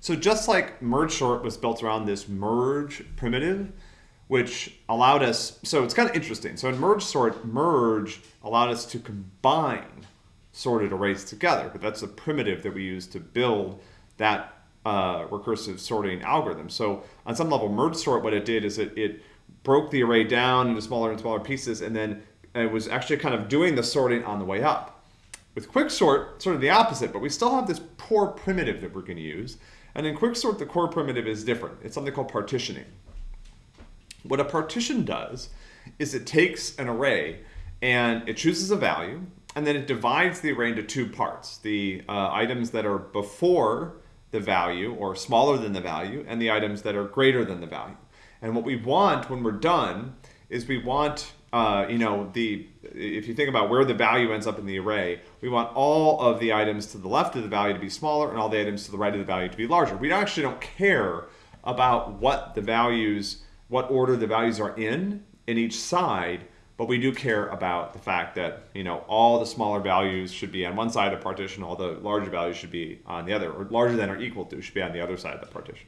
So just like merge sort was built around this merge primitive, which allowed us, so it's kind of interesting. So in merge sort, merge allowed us to combine sorted arrays together, but that's a primitive that we use to build that uh, recursive sorting algorithm. So on some level, merge sort, what it did is it, it broke the array down into smaller and smaller pieces, and then it was actually kind of doing the sorting on the way up. With quicksort, sort sort of the opposite, but we still have this poor primitive that we're going to use. And in quicksort, the core primitive is different. It's something called partitioning. What a partition does is it takes an array and it chooses a value, and then it divides the array into two parts. The uh, items that are before the value or smaller than the value, and the items that are greater than the value. And what we want when we're done is we want, uh, you know, the if you think about where the value ends up in the array, we want all of the items to the left of the value to be smaller and all the items to the right of the value to be larger. We actually don't care about what the values what order the values are in in each side, but we do care about the fact that you know all the smaller values should be on one side of the partition, all the larger values should be on the other, or larger than or equal to should be on the other side of the partition.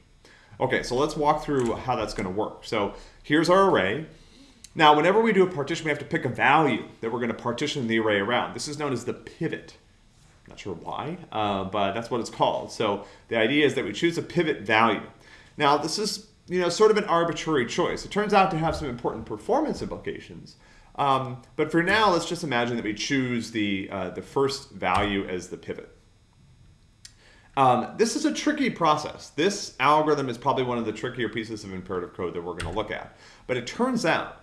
Okay, so let's walk through how that's going to work. So here's our array. Now, whenever we do a partition, we have to pick a value that we're going to partition the array around. This is known as the pivot. Not sure why, uh, but that's what it's called. So the idea is that we choose a pivot value. Now, this is you know, sort of an arbitrary choice. It turns out to have some important performance implications. Um, but for now, let's just imagine that we choose the, uh, the first value as the pivot. Um, this is a tricky process. This algorithm is probably one of the trickier pieces of imperative code that we're going to look at. But it turns out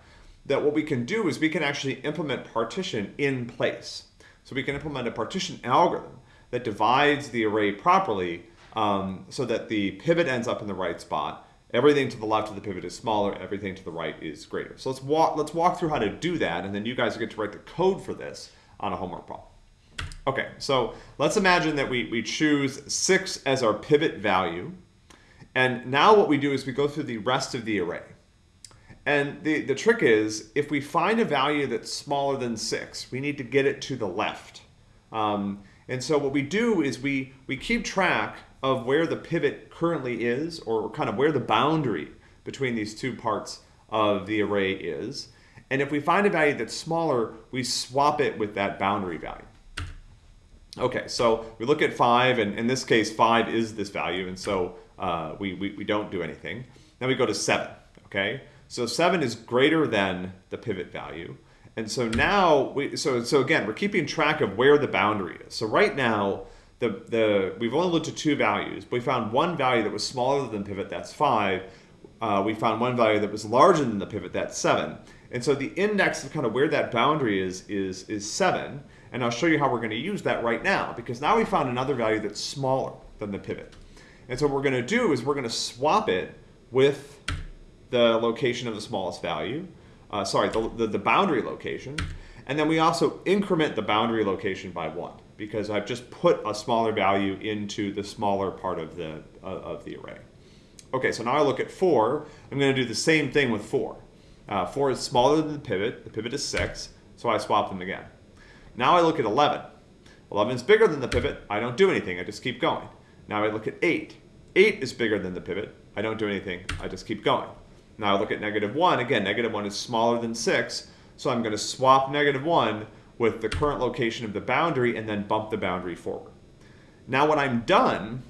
that what we can do is we can actually implement partition in place. So we can implement a partition algorithm that divides the array properly um, so that the pivot ends up in the right spot Everything to the left of the pivot is smaller, everything to the right is greater. So let's walk, let's walk through how to do that, and then you guys get to write the code for this on a homework problem. Okay, so let's imagine that we, we choose 6 as our pivot value. And now what we do is we go through the rest of the array. And the, the trick is, if we find a value that's smaller than 6, we need to get it to the left. Um, and so what we do is we, we keep track of where the pivot currently is, or kind of where the boundary between these two parts of the array is. And if we find a value that's smaller, we swap it with that boundary value. Okay, so we look at 5, and in this case, 5 is this value, and so uh, we, we, we don't do anything. Then we go to 7, okay? So 7 is greater than the pivot value. And so now, we, so, so again, we're keeping track of where the boundary is. So right now, the, the we've only looked at two values. But we found one value that was smaller than pivot, that's 5. Uh, we found one value that was larger than the pivot, that's 7. And so the index of kind of where that boundary is, is, is 7. And I'll show you how we're going to use that right now, because now we found another value that's smaller than the pivot. And so what we're going to do is we're going to swap it with the location of the smallest value, uh, sorry, the, the, the boundary location, and then we also increment the boundary location by 1 because I've just put a smaller value into the smaller part of the, uh, of the array. Okay, so now I look at 4. I'm going to do the same thing with 4. Uh, 4 is smaller than the pivot. The pivot is 6, so I swap them again. Now I look at 11. 11 is bigger than the pivot. I don't do anything. I just keep going. Now I look at 8. 8 is bigger than the pivot. I don't do anything. I just keep going. Now I look at negative 1. Again, negative 1 is smaller than 6, so I'm going to swap negative 1 with the current location of the boundary and then bump the boundary forward. Now when I'm done,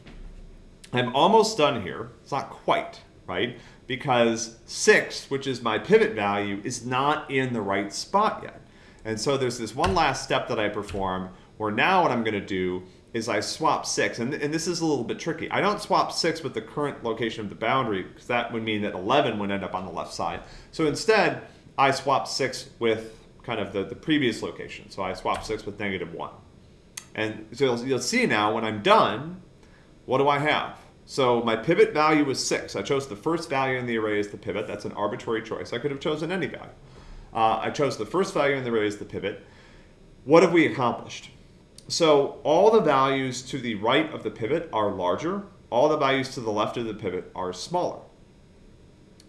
I'm almost done here. It's not quite, right? Because 6, which is my pivot value, is not in the right spot yet. And so there's this one last step that I perform where now what I'm going to do is I swap 6. And, and this is a little bit tricky. I don't swap 6 with the current location of the boundary because that would mean that 11 would end up on the left side. So instead, I swap 6 with kind of the, the previous location. So I swap 6 with negative 1. And so you'll, you'll see now when I'm done, what do I have? So my pivot value was 6. I chose the first value in the array as the pivot. That's an arbitrary choice. I could have chosen any value. Uh, I chose the first value in the array as the pivot. What have we accomplished? So all the values to the right of the pivot are larger. All the values to the left of the pivot are smaller.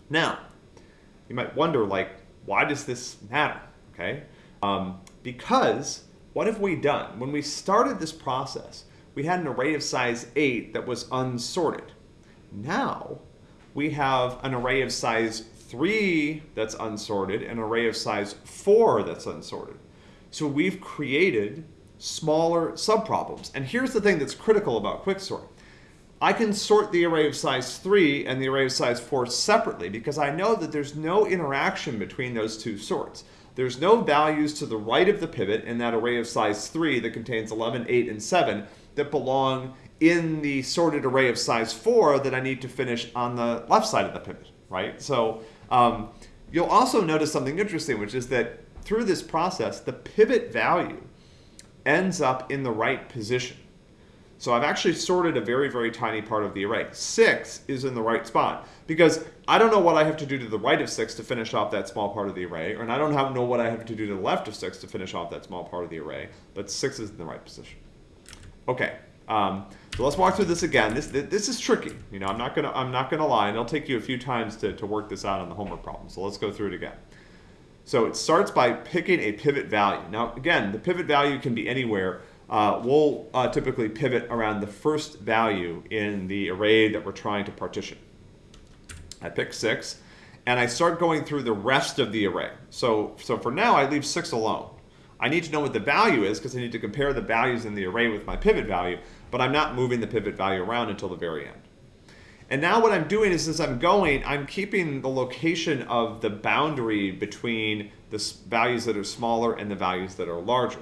Now, you might wonder, like, why does this matter? okay? Um, because what have we done? When we started this process, we had an array of size 8 that was unsorted, now we have an array of size 3 that's unsorted, an array of size 4 that's unsorted. So we've created smaller subproblems. And here's the thing that's critical about quicksort. I can sort the array of size 3 and the array of size 4 separately because I know that there's no interaction between those two sorts. There's no values to the right of the pivot in that array of size 3 that contains 11, 8, and 7 that belong in the sorted array of size 4 that I need to finish on the left side of the pivot, right? So um, you'll also notice something interesting, which is that through this process, the pivot value ends up in the right position. So I've actually sorted a very, very tiny part of the array. 6 is in the right spot because I don't know what I have to do to the right of 6 to finish off that small part of the array, and I don't have, know what I have to do to the left of 6 to finish off that small part of the array, but 6 is in the right position. Okay, um, so let's walk through this again. This, this is tricky. You know, I'm not gonna I'm not gonna lie, and it'll take you a few times to, to work this out on the homework problem. So let's go through it again. So it starts by picking a pivot value. Now again, the pivot value can be anywhere. Uh, we'll uh, typically pivot around the first value in the array that we're trying to partition. I pick six, and I start going through the rest of the array. So, so for now, I leave six alone. I need to know what the value is because I need to compare the values in the array with my pivot value, but I'm not moving the pivot value around until the very end. And now what I'm doing is as I'm going, I'm keeping the location of the boundary between the values that are smaller and the values that are larger.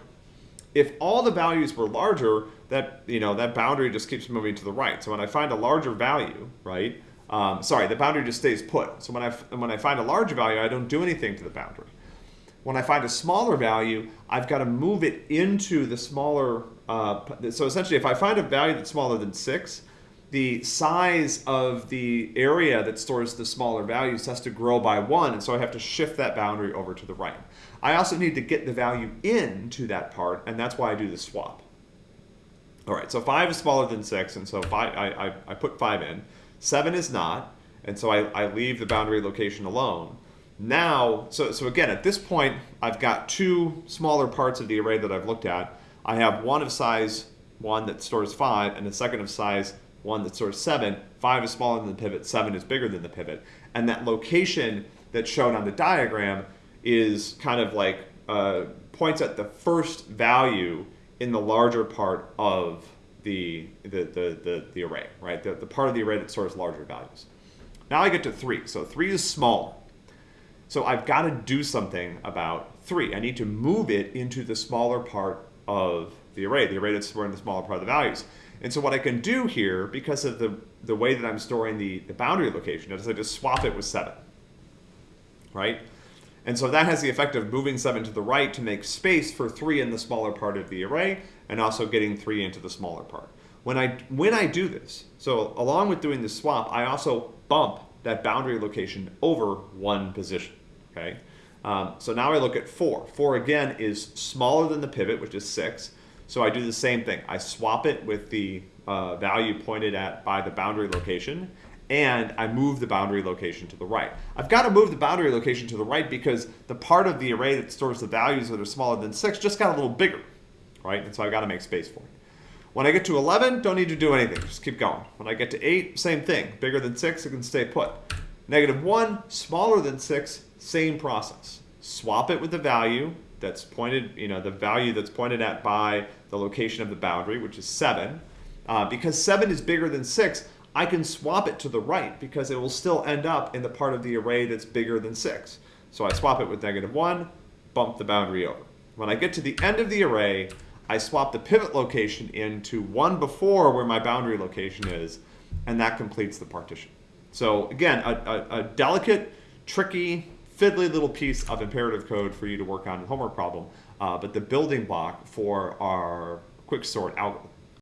If all the values were larger, that you know that boundary just keeps moving to the right. So when I find a larger value, right? Um, sorry, the boundary just stays put. So when I when I find a larger value, I don't do anything to the boundary. When I find a smaller value, I've got to move it into the smaller. Uh, so essentially, if I find a value that's smaller than six, the size of the area that stores the smaller values has to grow by one, and so I have to shift that boundary over to the right. I also need to get the value into that part, and that's why I do the swap. All right, so 5 is smaller than 6, and so five, I, I, I put 5 in. 7 is not, and so I, I leave the boundary location alone. Now, so, so again, at this point, I've got two smaller parts of the array that I've looked at. I have one of size 1 that stores 5, and a second of size 1 that stores 7. 5 is smaller than the pivot, 7 is bigger than the pivot. And that location that's shown on the diagram is kind of like uh, points at the first value in the larger part of the, the, the, the, the array, right? The, the part of the array that stores larger values. Now I get to 3. So 3 is small. So I've got to do something about 3. I need to move it into the smaller part of the array, the array that's storing the smaller part of the values. And so what I can do here, because of the, the way that I'm storing the, the boundary location, is I just swap it with 7, right? And so that has the effect of moving 7 to the right to make space for 3 in the smaller part of the array, and also getting 3 into the smaller part. When I, when I do this, so along with doing the swap, I also bump that boundary location over one position, okay? Um, so now I look at 4. 4 again is smaller than the pivot, which is 6. So I do the same thing. I swap it with the uh, value pointed at by the boundary location, and I move the boundary location to the right. I've got to move the boundary location to the right because the part of the array that stores the values that are smaller than 6 just got a little bigger, right? And so I've got to make space for it. When I get to 11, don't need to do anything. Just keep going. When I get to 8, same thing. Bigger than 6, it can stay put. Negative 1, smaller than 6, same process. Swap it with the value that's pointed, you know, the value that's pointed at by the location of the boundary, which is 7. Uh, because 7 is bigger than 6, I can swap it to the right because it will still end up in the part of the array that's bigger than 6. So I swap it with negative 1, bump the boundary over. When I get to the end of the array, I swap the pivot location into one before where my boundary location is, and that completes the partition. So again, a, a, a delicate, tricky, fiddly little piece of imperative code for you to work on homework problem, uh, but the building block for our quicksort algorithm.